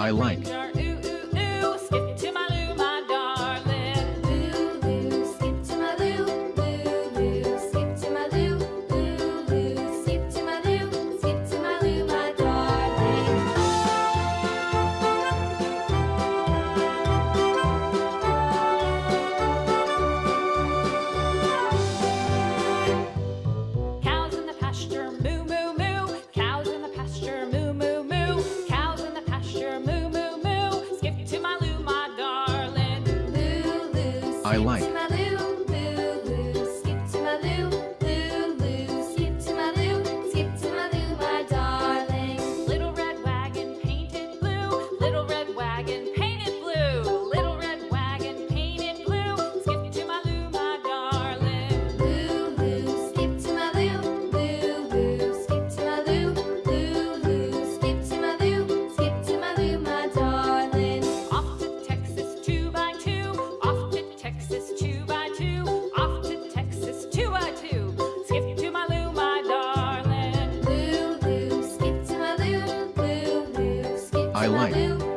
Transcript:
I like. I like. like.